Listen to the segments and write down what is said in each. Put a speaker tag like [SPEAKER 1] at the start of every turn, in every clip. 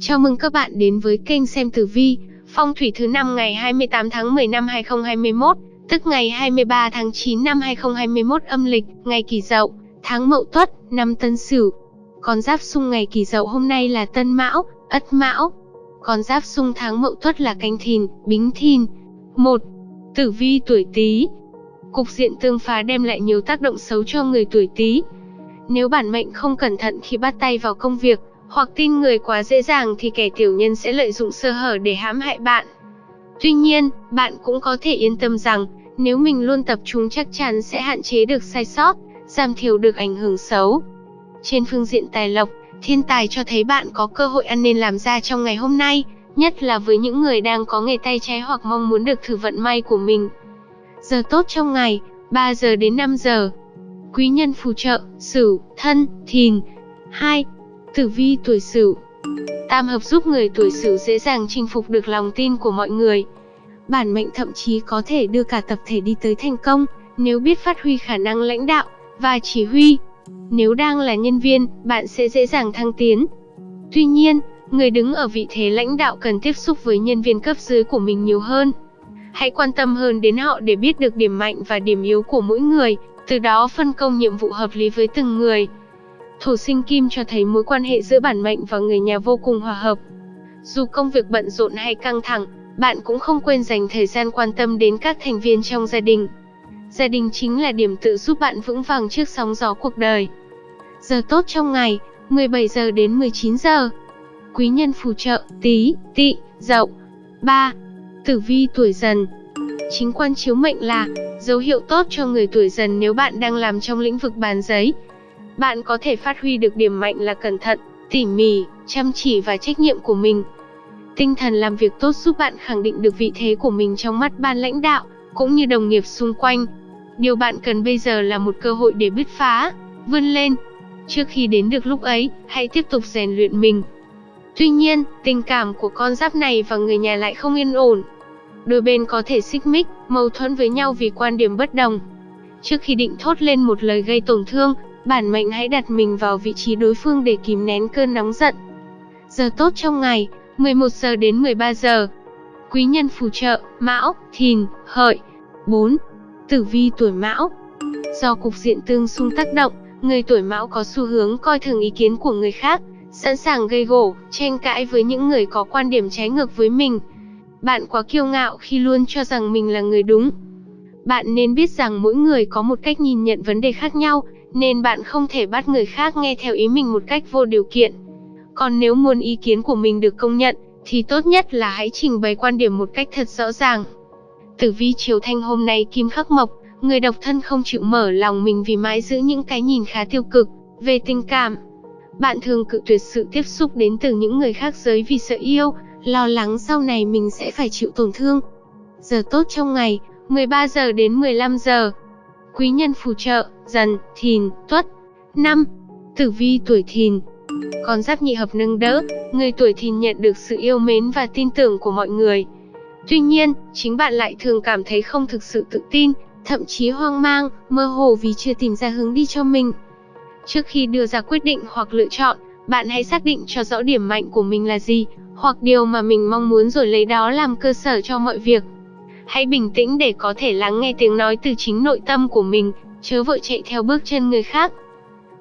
[SPEAKER 1] Chào mừng các bạn đến với kênh xem tử vi, phong thủy thứ năm ngày 28 tháng 10 năm 2021, tức ngày 23 tháng 9 năm 2021 âm lịch, ngày Kỷ Dậu, tháng Mậu Tuất, năm Tân Sửu. Con giáp xung ngày Kỷ Dậu hôm nay là Tân Mão, Ất Mão. Con giáp xung tháng Mậu Tuất là Canh Thìn, Bính Thìn. 1. Tử vi tuổi Tý. Cục diện tương phá đem lại nhiều tác động xấu cho người tuổi Tý. Nếu bản mệnh không cẩn thận khi bắt tay vào công việc, hoặc tin người quá dễ dàng thì kẻ tiểu nhân sẽ lợi dụng sơ hở để hãm hại bạn. Tuy nhiên, bạn cũng có thể yên tâm rằng, nếu mình luôn tập trung chắc chắn sẽ hạn chế được sai sót, giảm thiểu được ảnh hưởng xấu. Trên phương diện tài lộc, thiên tài cho thấy bạn có cơ hội ăn nên làm ra trong ngày hôm nay, nhất là với những người đang có nghề tay trái hoặc mong muốn được thử vận may của mình. Giờ tốt trong ngày, 3 giờ đến 5 giờ. Quý nhân phù trợ, Sửu, Thân, Thìn. 2. Tử vi tuổi Sửu. Tam hợp giúp người tuổi Sửu dễ dàng chinh phục được lòng tin của mọi người. Bản mệnh thậm chí có thể đưa cả tập thể đi tới thành công, nếu biết phát huy khả năng lãnh đạo và chỉ huy. Nếu đang là nhân viên, bạn sẽ dễ dàng thăng tiến. Tuy nhiên, người đứng ở vị thế lãnh đạo cần tiếp xúc với nhân viên cấp dưới của mình nhiều hơn. Hãy quan tâm hơn đến họ để biết được điểm mạnh và điểm yếu của mỗi người, từ đó phân công nhiệm vụ hợp lý với từng người. Thổ sinh kim cho thấy mối quan hệ giữa bản mệnh và người nhà vô cùng hòa hợp. Dù công việc bận rộn hay căng thẳng, bạn cũng không quên dành thời gian quan tâm đến các thành viên trong gia đình. Gia đình chính là điểm tựa giúp bạn vững vàng trước sóng gió cuộc đời. Giờ tốt trong ngày, 17 giờ đến 19 giờ. Quý nhân phù trợ, tí, tị, dậu. 3. Tử vi tuổi dần Chính quan chiếu mệnh là dấu hiệu tốt cho người tuổi dần nếu bạn đang làm trong lĩnh vực bàn giấy. Bạn có thể phát huy được điểm mạnh là cẩn thận, tỉ mỉ, chăm chỉ và trách nhiệm của mình. Tinh thần làm việc tốt giúp bạn khẳng định được vị thế của mình trong mắt ban lãnh đạo, cũng như đồng nghiệp xung quanh. Điều bạn cần bây giờ là một cơ hội để bứt phá, vươn lên. Trước khi đến được lúc ấy, hãy tiếp tục rèn luyện mình. Tuy nhiên, tình cảm của con giáp này và người nhà lại không yên ổn. Đôi bên có thể xích mích, mâu thuẫn với nhau vì quan điểm bất đồng. Trước khi định thốt lên một lời gây tổn thương, bản mệnh hãy đặt mình vào vị trí đối phương để kìm nén cơn nóng giận. Giờ tốt trong ngày, 11 giờ đến 13 giờ. Quý nhân phù trợ, Mão, Thìn, Hợi. 4. Tử vi tuổi Mão. Do cục diện tương xung tác động, người tuổi Mão có xu hướng coi thường ý kiến của người khác, sẵn sàng gây gổ, tranh cãi với những người có quan điểm trái ngược với mình. Bạn quá kiêu ngạo khi luôn cho rằng mình là người đúng. Bạn nên biết rằng mỗi người có một cách nhìn nhận vấn đề khác nhau, nên bạn không thể bắt người khác nghe theo ý mình một cách vô điều kiện. Còn nếu muốn ý kiến của mình được công nhận, thì tốt nhất là hãy trình bày quan điểm một cách thật rõ ràng. Tử vi chiều thanh hôm nay kim khắc mộc, người độc thân không chịu mở lòng mình vì mãi giữ những cái nhìn khá tiêu cực về tình cảm. Bạn thường cự tuyệt sự tiếp xúc đến từ những người khác giới vì sợ yêu, lo lắng sau này mình sẽ phải chịu tổn thương. Giờ tốt trong ngày, 13 giờ đến 15 giờ. Quý nhân phù trợ, dần, thìn, tuất. năm, Tử vi tuổi thìn Con giáp nhị hợp nâng đỡ, người tuổi thìn nhận được sự yêu mến và tin tưởng của mọi người. Tuy nhiên, chính bạn lại thường cảm thấy không thực sự tự tin, thậm chí hoang mang, mơ hồ vì chưa tìm ra hướng đi cho mình. Trước khi đưa ra quyết định hoặc lựa chọn, bạn hãy xác định cho rõ điểm mạnh của mình là gì, hoặc điều mà mình mong muốn rồi lấy đó làm cơ sở cho mọi việc. Hãy bình tĩnh để có thể lắng nghe tiếng nói từ chính nội tâm của mình, chớ vội chạy theo bước chân người khác.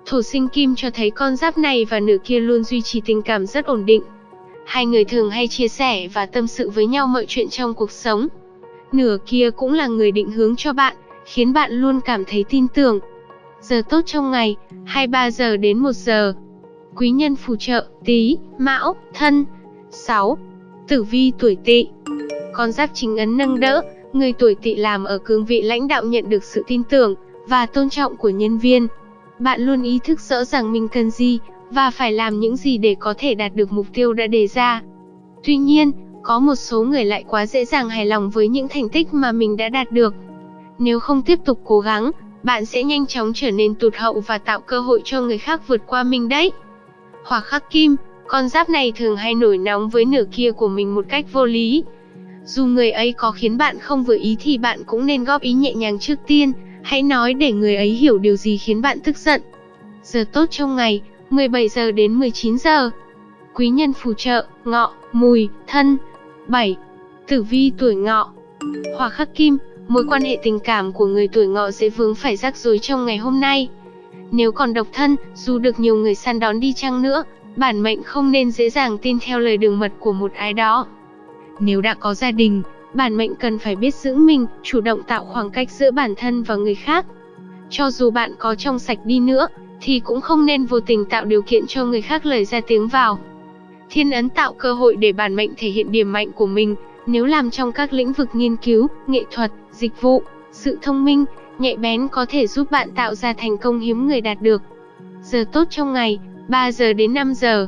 [SPEAKER 1] Thổ sinh kim cho thấy con giáp này và nửa kia luôn duy trì tình cảm rất ổn định. Hai người thường hay chia sẻ và tâm sự với nhau mọi chuyện trong cuộc sống. Nửa kia cũng là người định hướng cho bạn, khiến bạn luôn cảm thấy tin tưởng. Giờ tốt trong ngày, 23 giờ đến 1 giờ. Quý nhân phù trợ, tí, mão, thân. 6. Tử vi tuổi tỵ con giáp chính ấn nâng đỡ, người tuổi tỵ làm ở cương vị lãnh đạo nhận được sự tin tưởng và tôn trọng của nhân viên. Bạn luôn ý thức rõ rằng mình cần gì và phải làm những gì để có thể đạt được mục tiêu đã đề ra. Tuy nhiên, có một số người lại quá dễ dàng hài lòng với những thành tích mà mình đã đạt được. Nếu không tiếp tục cố gắng, bạn sẽ nhanh chóng trở nên tụt hậu và tạo cơ hội cho người khác vượt qua mình đấy. Hỏa khắc kim, con giáp này thường hay nổi nóng với nửa kia của mình một cách vô lý. Dù người ấy có khiến bạn không vừa ý thì bạn cũng nên góp ý nhẹ nhàng trước tiên, hãy nói để người ấy hiểu điều gì khiến bạn tức giận. Giờ tốt trong ngày, 17 giờ đến 19 giờ. Quý nhân phù trợ, ngọ, mùi, thân. 7. Tử vi tuổi ngọ Hỏa khắc kim, mối quan hệ tình cảm của người tuổi ngọ dễ vướng phải rắc rối trong ngày hôm nay. Nếu còn độc thân, dù được nhiều người săn đón đi chăng nữa, bản mệnh không nên dễ dàng tin theo lời đường mật của một ai đó. Nếu đã có gia đình, bản mệnh cần phải biết giữ mình, chủ động tạo khoảng cách giữa bản thân và người khác. Cho dù bạn có trong sạch đi nữa, thì cũng không nên vô tình tạo điều kiện cho người khác lời ra tiếng vào. Thiên ấn tạo cơ hội để bản mệnh thể hiện điểm mạnh của mình, nếu làm trong các lĩnh vực nghiên cứu, nghệ thuật, dịch vụ, sự thông minh, nhạy bén có thể giúp bạn tạo ra thành công hiếm người đạt được. Giờ tốt trong ngày, 3 giờ đến 5 giờ.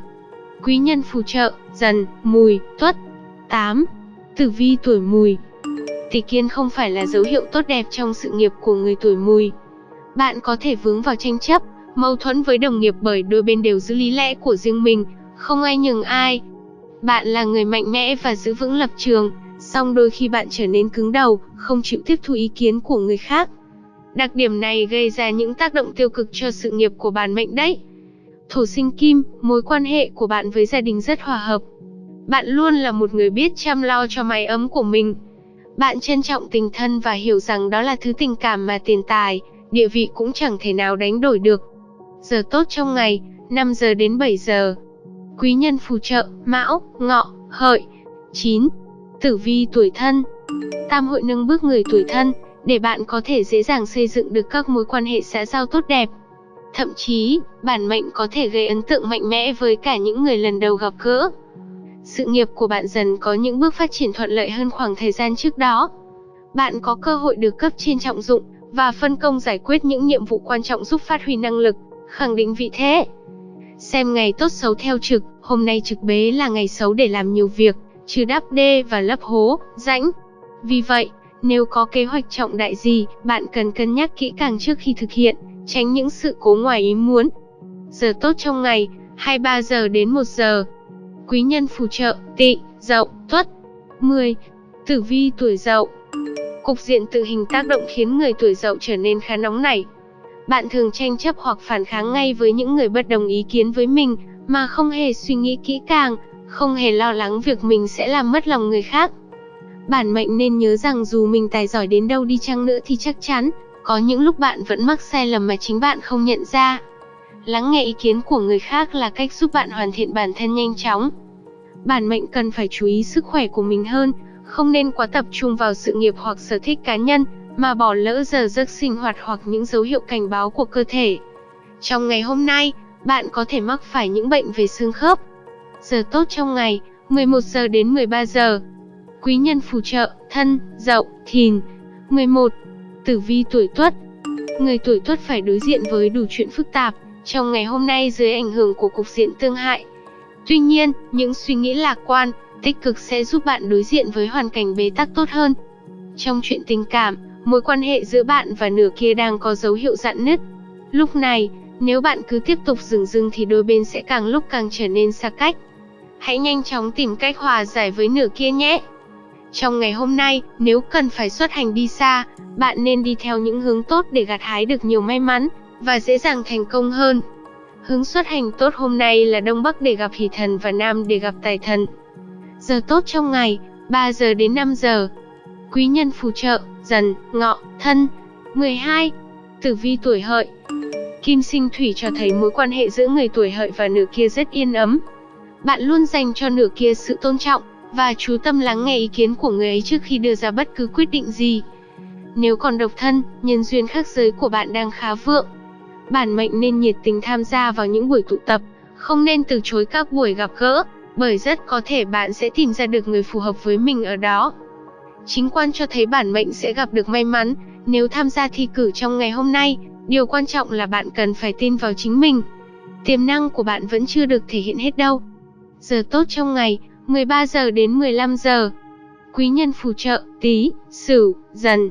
[SPEAKER 1] Quý nhân phù trợ, dần, mùi, tuất. 8. Tử vi tuổi mùi Tỷ kiên không phải là dấu hiệu tốt đẹp trong sự nghiệp của người tuổi mùi. Bạn có thể vướng vào tranh chấp, mâu thuẫn với đồng nghiệp bởi đôi bên đều giữ lý lẽ của riêng mình, không ai nhường ai. Bạn là người mạnh mẽ và giữ vững lập trường, song đôi khi bạn trở nên cứng đầu, không chịu tiếp thu ý kiến của người khác. Đặc điểm này gây ra những tác động tiêu cực cho sự nghiệp của bản mệnh đấy. Thổ sinh kim, mối quan hệ của bạn với gia đình rất hòa hợp. Bạn luôn là một người biết chăm lo cho mái ấm của mình. Bạn trân trọng tình thân và hiểu rằng đó là thứ tình cảm mà tiền tài, địa vị cũng chẳng thể nào đánh đổi được. Giờ tốt trong ngày, 5 giờ đến 7 giờ. Quý nhân phù trợ, Mão, Ngọ, Hợi. 9. Tử vi tuổi thân. Tam hội nâng bước người tuổi thân, để bạn có thể dễ dàng xây dựng được các mối quan hệ xã giao tốt đẹp. Thậm chí, bản mệnh có thể gây ấn tượng mạnh mẽ với cả những người lần đầu gặp gỡ. Sự nghiệp của bạn dần có những bước phát triển thuận lợi hơn khoảng thời gian trước đó. Bạn có cơ hội được cấp trên trọng dụng và phân công giải quyết những nhiệm vụ quan trọng giúp phát huy năng lực, khẳng định vị thế. Xem ngày tốt xấu theo trực, hôm nay trực bế là ngày xấu để làm nhiều việc, trừ đắp đê và lấp hố, rãnh. Vì vậy, nếu có kế hoạch trọng đại gì, bạn cần cân nhắc kỹ càng trước khi thực hiện, tránh những sự cố ngoài ý muốn. Giờ tốt trong ngày, 23 giờ đến 1 giờ. Quý nhân phù trợ, tị, dậu, tuất. 10. Tử vi tuổi dậu Cục diện tự hình tác động khiến người tuổi dậu trở nên khá nóng nảy. Bạn thường tranh chấp hoặc phản kháng ngay với những người bất đồng ý kiến với mình, mà không hề suy nghĩ kỹ càng, không hề lo lắng việc mình sẽ làm mất lòng người khác. Bản mệnh nên nhớ rằng dù mình tài giỏi đến đâu đi chăng nữa thì chắc chắn, có những lúc bạn vẫn mắc sai lầm mà chính bạn không nhận ra. Lắng nghe ý kiến của người khác là cách giúp bạn hoàn thiện bản thân nhanh chóng. Bản mệnh cần phải chú ý sức khỏe của mình hơn, không nên quá tập trung vào sự nghiệp hoặc sở thích cá nhân, mà bỏ lỡ giờ giấc sinh hoạt hoặc những dấu hiệu cảnh báo của cơ thể. Trong ngày hôm nay, bạn có thể mắc phải những bệnh về xương khớp. Giờ tốt trong ngày, 11 giờ đến 13 giờ. Quý nhân phù trợ, thân, dậu, thìn. 11. Tử vi tuổi tuất Người tuổi tuất phải đối diện với đủ chuyện phức tạp, trong ngày hôm nay dưới ảnh hưởng của cục diện tương hại. Tuy nhiên, những suy nghĩ lạc quan, tích cực sẽ giúp bạn đối diện với hoàn cảnh bế tắc tốt hơn. Trong chuyện tình cảm, mối quan hệ giữa bạn và nửa kia đang có dấu hiệu dạn nứt. Lúc này, nếu bạn cứ tiếp tục dừng dưng thì đôi bên sẽ càng lúc càng trở nên xa cách. Hãy nhanh chóng tìm cách hòa giải với nửa kia nhé. Trong ngày hôm nay, nếu cần phải xuất hành đi xa, bạn nên đi theo những hướng tốt để gặt hái được nhiều may mắn và dễ dàng thành công hơn. Hướng xuất hành tốt hôm nay là Đông Bắc để gặp hỷ thần và Nam để gặp tài thần. Giờ tốt trong ngày, 3 giờ đến 5 giờ. Quý nhân phù trợ, dần, ngọ, thân. 12. Tử vi tuổi hợi Kim sinh thủy cho thấy mối quan hệ giữa người tuổi hợi và nửa kia rất yên ấm. Bạn luôn dành cho nửa kia sự tôn trọng, và chú tâm lắng nghe ý kiến của người ấy trước khi đưa ra bất cứ quyết định gì. Nếu còn độc thân, nhân duyên khác giới của bạn đang khá vượng. Bản mệnh nên nhiệt tình tham gia vào những buổi tụ tập, không nên từ chối các buổi gặp gỡ, bởi rất có thể bạn sẽ tìm ra được người phù hợp với mình ở đó. Chính quan cho thấy bản mệnh sẽ gặp được may mắn, nếu tham gia thi cử trong ngày hôm nay, điều quan trọng là bạn cần phải tin vào chính mình. Tiềm năng của bạn vẫn chưa được thể hiện hết đâu. Giờ tốt trong ngày, 13 giờ đến 15 giờ. Quý nhân phù trợ, tí, sửu, dần.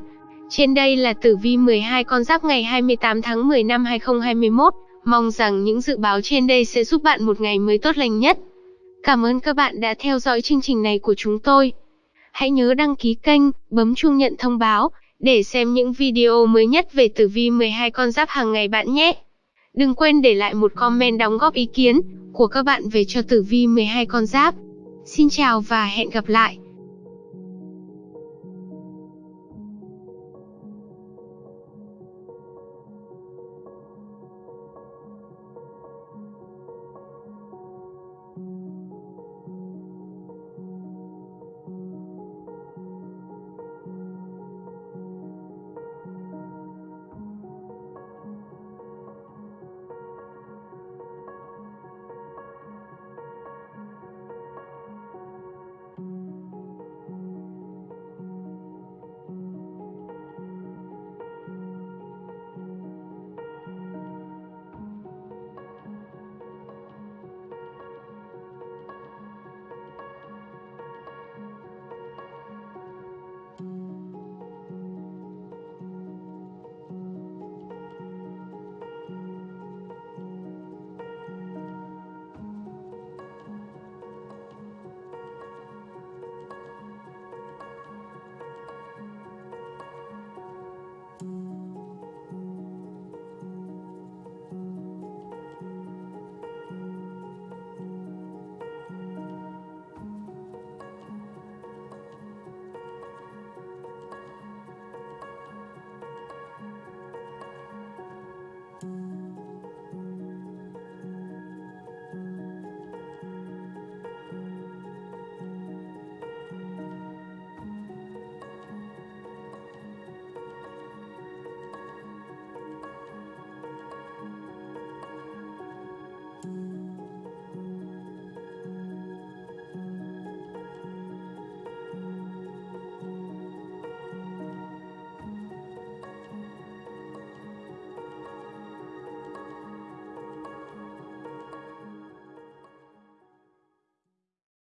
[SPEAKER 1] Trên đây là tử vi 12 con giáp ngày 28 tháng 10 năm 2021. Mong rằng những dự báo trên đây sẽ giúp bạn một ngày mới tốt lành nhất. Cảm ơn các bạn đã theo dõi chương trình này của chúng tôi. Hãy nhớ đăng ký kênh, bấm chuông nhận thông báo để xem những video mới nhất về tử vi 12 con giáp hàng ngày bạn nhé. Đừng quên để lại một comment đóng góp ý kiến của các bạn về cho tử vi 12 con giáp. Xin chào và hẹn gặp lại.